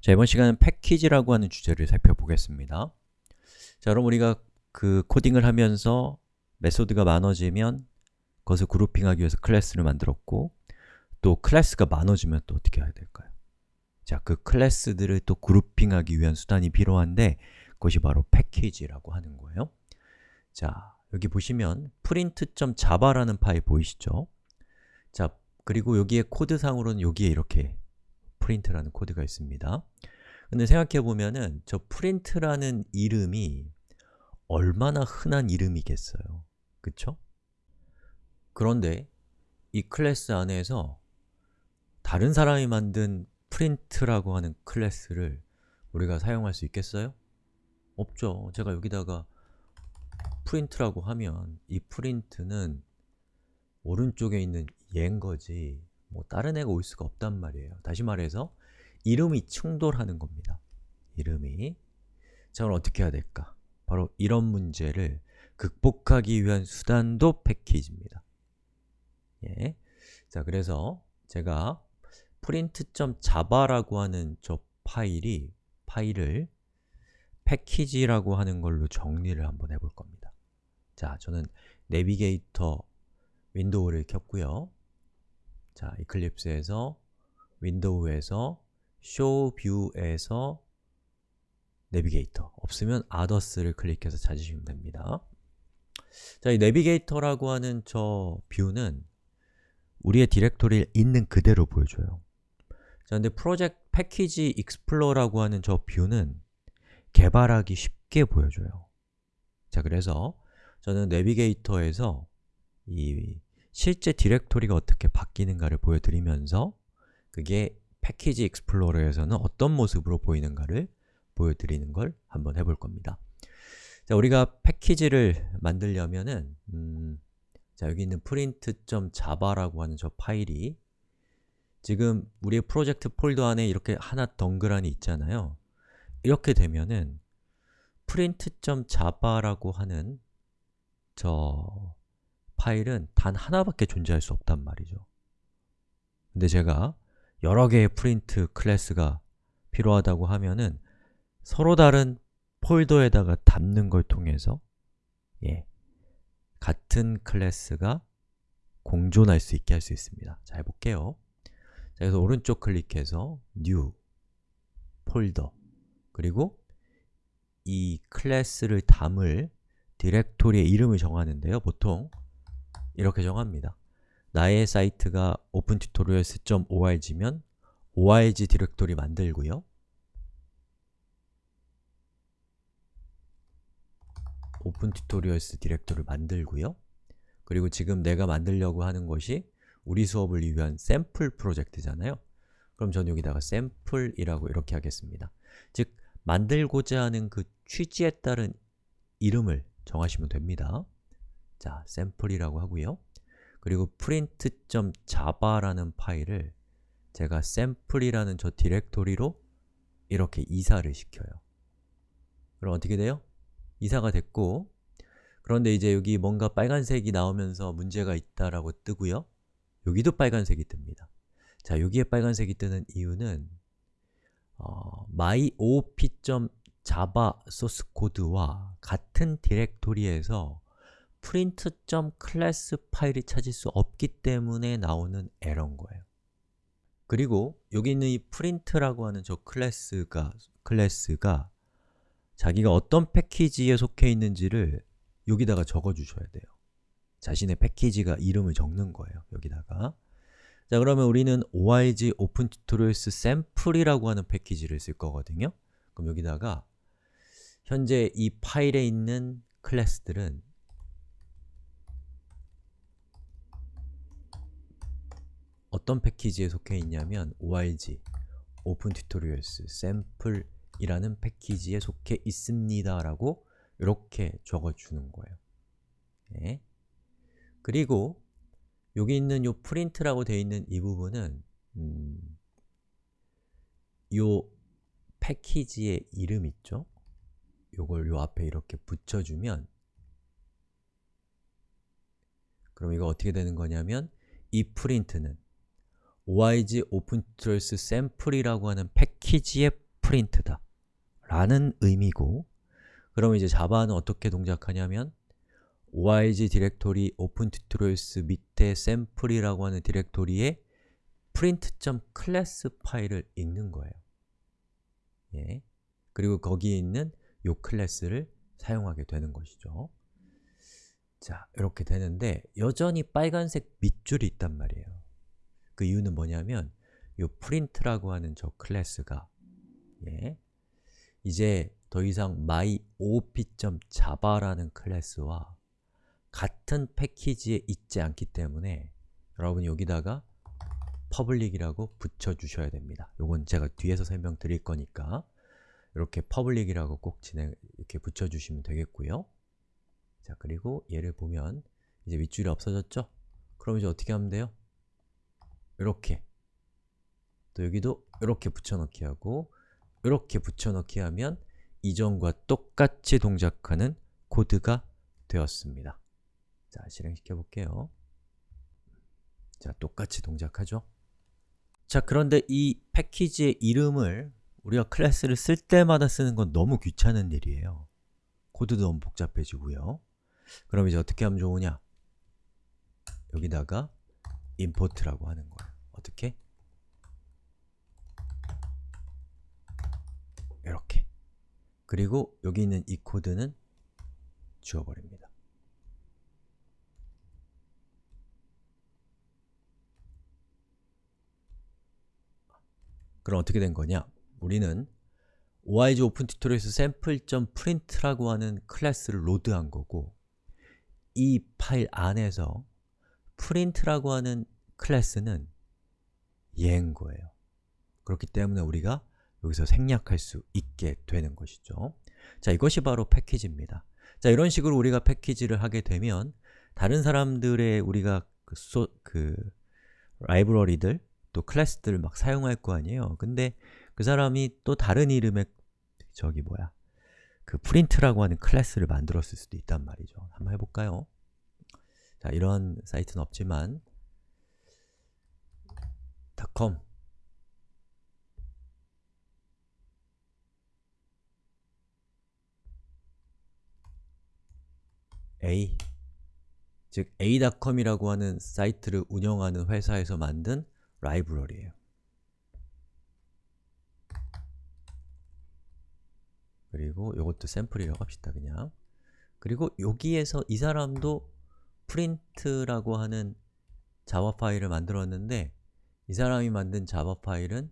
자, 이번 시간은 패키지라고 하는 주제를 살펴보겠습니다. 자, 그럼 우리가 그 코딩을 하면서 method가 많아지면 그것을 grouping하기 위해서 클래스를 만들었고 또 클래스가 많아지면 또 어떻게 해야 될까요? 자, 그 클래스들을 또 grouping하기 위한 수단이 필요한데 그것이 바로 패키지라고 하는 거예요. 자, 여기 보시면 print.java라는 파일 보이시죠? 자, 그리고 여기에 코드상으로는 여기에 이렇게 print라는 코드가 있습니다. 근데 생각해 보면은 저 print라는 이름이 얼마나 흔한 이름이겠어요. 그쵸? 그런데 이 클래스 안에서 다른 사람이 만든 print라고 하는 클래스를 우리가 사용할 수 있겠어요? 없죠. 제가 여기다가 print라고 하면 이 print는 오른쪽에 있는 얘인 거지 뭐 다른 애가 올 수가 없단 말이에요. 다시 말해서 이름이 충돌하는 겁니다. 이름이 자, 그럼 어떻게 해야 될까? 바로 이런 문제를 극복하기 위한 수단도 패키지입니다. 예. 자, 그래서 제가 print.java라고 하는 저 파일이 파일을 패키지라고 하는 걸로 정리를 한번 해볼 겁니다. 자, 저는 navigator window를 켰고요. 자, Eclipse에서 window에서 show view에서 navigator 없으면 others를 클릭해서 찾으시면 됩니다. 자, 이 navigator라고 하는 저 view는 우리의 directory에 있는 그대로 보여줘요. 자, 근데 프로젝트 package explorer라고 하는 저 뷰는 개발하기 쉽게 보여줘요. 자, 그래서 저는 navigator에서 이 실제 디렉토리가 어떻게 바뀌는가를 보여드리면서 그게 package explorer에서는 어떤 모습으로 보이는가를 보여드리는 걸 한번 해볼 겁니다. 자, 우리가 패키지를 만들려면은 음, 자, 여기 있는 print.java라고 하는 저 파일이 지금 우리의 프로젝트 폴더 안에 이렇게 하나 덩그라니 있잖아요. 이렇게 되면은 print.java라고 하는 저 파일은 단 하나밖에 존재할 수 없단 말이죠. 근데 제가 여러 개의 프린트 클래스가 필요하다고 하면은 서로 다른 폴더에다가 담는 걸 통해서 예, 같은 클래스가 공존할 수 있게 할 수 있습니다. 자, 해볼게요. 자, 그래서 오른쪽 클릭해서 New, folder 그리고 이 클래스를 담을 디렉토리의 이름을 정하는데요. 보통 이렇게 정합니다. 나의 사이트가 opentutorials.org면 org 디렉토리 만들고요. opentutorials 디렉토리를 만들고요. 그리고 지금 내가 만들려고 하는 것이 우리 수업을 위한 샘플 프로젝트잖아요. 그럼 전 여기다가 샘플이라고 이렇게 하겠습니다. 즉, 만들고자 하는 그 취지에 따른 이름을 정하시면 됩니다. 자, 샘플이라고 하고요. 그리고 print.java라는 파일을 제가 샘플이라는 저 디렉토리로 이렇게 이사를 시켜요. 그럼 어떻게 돼요? 이사가 됐고 그런데 이제 여기 뭔가 빨간색이 나오면서 문제가 있다라고 뜨고요. 여기도 빨간색이 뜹니다. 자, 여기에 빨간색이 뜨는 이유는 어, myop.java 소스 코드와 같은 디렉토리에서 print.class 파일이 찾을 수 없기 때문에 나오는 에러인 거예요. 그리고 여기 있는 이 print라고 하는 저 클래스가 클래스가 자기가 어떤 패키지에 속해 있는지를 여기다가 적어 주셔야 돼요. 자신의 패키지가 이름을 적는 거예요. 여기다가 자, 그러면 우리는 org open tutorials sample이라고 하는 패키지를 쓸 거거든요. 그럼 여기다가 현재 이 파일에 있는 클래스들은 어떤 패키지에 속해 있냐면 org open tutorials sample이라는 패키지에 속해 있습니다 라고 이렇게 적어주는 거예요 네. 그리고 여기 있는 요 print라고 되어 있는 이 부분은 음, 요 패키지의 이름 있죠? 요걸 요 앞에 이렇게 붙여주면 그럼 이거 어떻게 되는 거냐면 이 print는 org open tutorials sample이라고 하는 패키지의 print다 라는 의미고 그러면 이제 Java는 어떻게 동작하냐면 org 디렉토리 open tutorials 밑에 sample이라고 하는 디렉토리에 print.class 파일을 읽는 거예요. 예. 그리고 거기에 있는 요 클래스를 사용하게 되는 것이죠. 자, 이렇게 되는데 여전히 빨간색 밑줄이 있단 말이에요. 그 이유는 뭐냐면 요 print라고 하는 저 클래스가 예. 이제 더 이상 myop.java라는 클래스와 같은 패키지에 있지 않기 때문에 여러분이 여기다가 public이라고 붙여주셔야 됩니다. 요건 제가 뒤에서 설명드릴 거니까 이렇게 public이라고 꼭 진행, 이렇게 붙여주시면 되겠고요. 자, 그리고 얘를 보면 이제 윗줄이 없어졌죠? 그럼 이제 어떻게 하면 돼요? 이렇게 또 여기도 이렇게 붙여넣기 하고 이렇게 붙여넣기 하면 이전과 똑같이 동작하는 코드가 되었습니다. 자, 실행시켜 볼게요. 자, 똑같이 동작하죠? 자, 그런데 이 패키지의 이름을 우리가 클래스를 쓸 때마다 쓰는 건 너무 귀찮은 일이에요. 코드도 너무 복잡해지고요. 그럼 이제 어떻게 하면 좋으냐? 여기다가 import라고 하는 거예요. 어떻게? 이렇게. 그리고 여기 있는 이 코드는 지워버립니다. 그럼 어떻게 된 거냐? 우리는 org open tutorials sample.print라고 하는 클래스를 로드한 거고 이 파일 안에서 print라고 하는 클래스는 얘인 거예요. 그렇기 때문에 우리가 여기서 생략할 수 있게 되는 것이죠. 자, 이것이 바로 패키지입니다. 자, 이런 식으로 우리가 패키지를 하게 되면 다른 사람들의 우리가 그, 소, 그 라이브러리들 또 클래스들을 막 사용할 거 아니에요. 근데 그 사람이 또 다른 이름의 저기 뭐야 그 print라고 하는 클래스를 만들었을 수도 있단 말이죠. 한번 해볼까요? 자, 이런 사이트는 없지만 .com A 즉 a.com이라고 하는 사이트를 운영하는 회사에서 만든 라이브러리예요. 그리고 이것도 샘플이라고 합시다, 그냥. 그리고 여기에서 이 사람도 프린트라고 하는 자바 파일을 만들었는데 이 사람이 만든 자바 파일은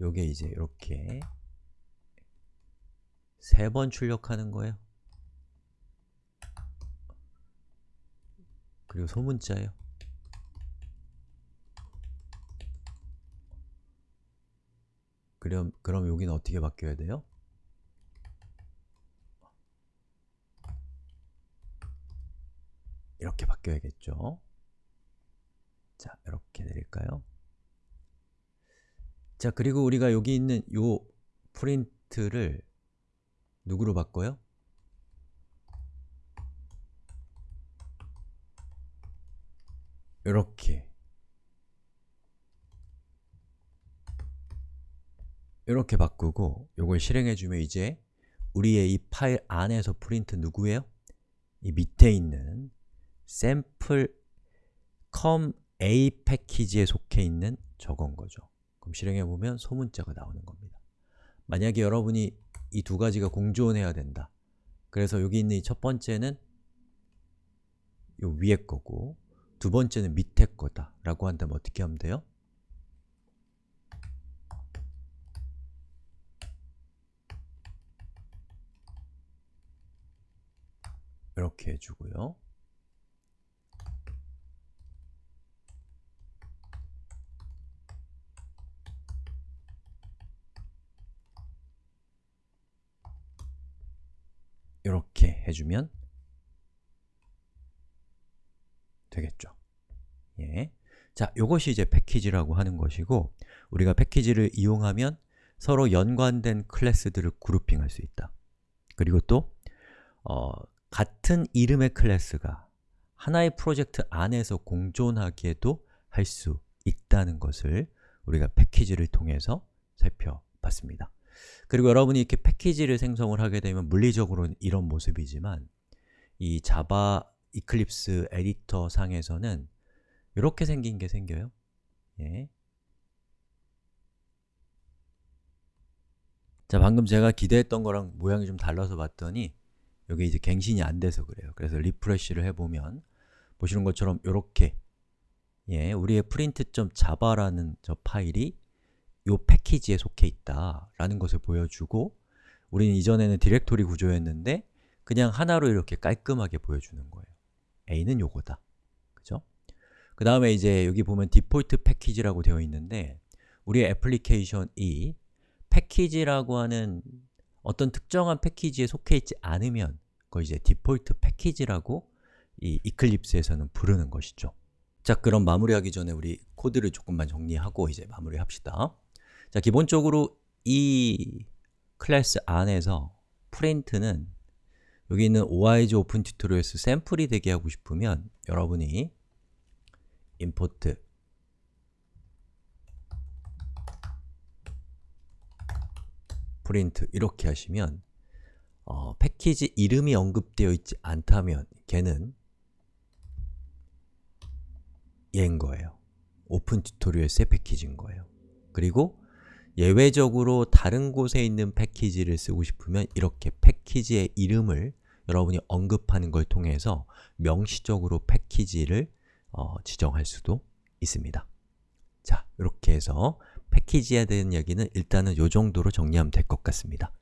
요게 이제 이렇게 세 번 출력하는 거예요. 그리고 소문자예요. 그럼, 그럼 여기는 어떻게 바뀌어야 돼요? 이렇게 바뀌어야겠죠? 자, 이렇게 내릴까요? 자, 그리고 우리가 여기 있는 요 프린트를 누구로 바꿔요? 이렇게 이렇게 바꾸고 요걸 실행해주면 이제 우리의 이 파일 안에서 프린트 누구예요? 이 밑에 있는 sample com a 패키지에 속해 있는 저건 거죠. 그럼 실행해 보면 소문자가 나오는 겁니다. 만약에 여러분이 이 두 가지가 공존해야 된다. 그래서 여기 있는 이 첫 번째는 요 위에 거고 두 번째는 밑에 거다 라고 한다면 어떻게 하면 돼요? 이렇게 해주고요. 이렇게 해주면 되겠죠. 예. 자, 이것이 이제 패키지라고 하는 것이고 우리가 패키지를 이용하면 서로 연관된 클래스들을 그룹핑할 수 있다. 그리고 또 어, 같은 이름의 클래스가 하나의 프로젝트 안에서 공존하기에도 할 수 있다는 것을 우리가 패키지를 통해서 살펴봤습니다. 그리고 여러분이 이렇게 패키지를 생성을 하게 되면 물리적으로는 이런 모습이지만 이 자바 이클립스 에디터 상에서는 이렇게 생긴 게 생겨요. 예. 자, 방금 제가 기대했던 거랑 모양이 좀 달라서 봤더니 여기 이제 갱신이 안 돼서 그래요. 그래서 refresh를 해보면 보시는 것처럼 이렇게 예, 우리의 print.java라는 저 파일이 이 패키지에 속해 있다 라는 것을 보여주고 우리는 이전에는 디렉토리 구조였는데 그냥 하나로 이렇게 깔끔하게 보여주는 거예요. 얘는 요거다. 그죠? 그 다음에 이제 여기 보면 default package라고 되어 있는데 우리의 애플리케이션이 패키지라고 하는 어떤 특정한 패키지에 속해 있지 않으면 그걸 이제 default package라고 이 Eclipse에서는 부르는 것이죠. 자, 그럼 마무리하기 전에 우리 코드를 조금만 정리하고 이제 마무리합시다. 자, 기본적으로 이 클래스 안에서 print는 여기 있는 OIG 오픈 튜토리얼스 샘플이 되게 하고 싶으면 여러분이 import print 이렇게 하시면 어, 패키지 이름이 언급되어 있지 않다면 걔는 얘인 거예요. open tutorials의 패키지인 거예요. 그리고 예외적으로 다른 곳에 있는 패키지를 쓰고 싶으면 이렇게 패키지의 이름을 여러분이 언급하는 걸 통해서 명시적으로 패키지를 어, 지정할 수도 있습니다. 자, 이렇게 해서 패키지에 대한 얘기는 일단은 이 정도로 정리하면 될 것 같습니다.